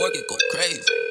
twerk it, go crazy.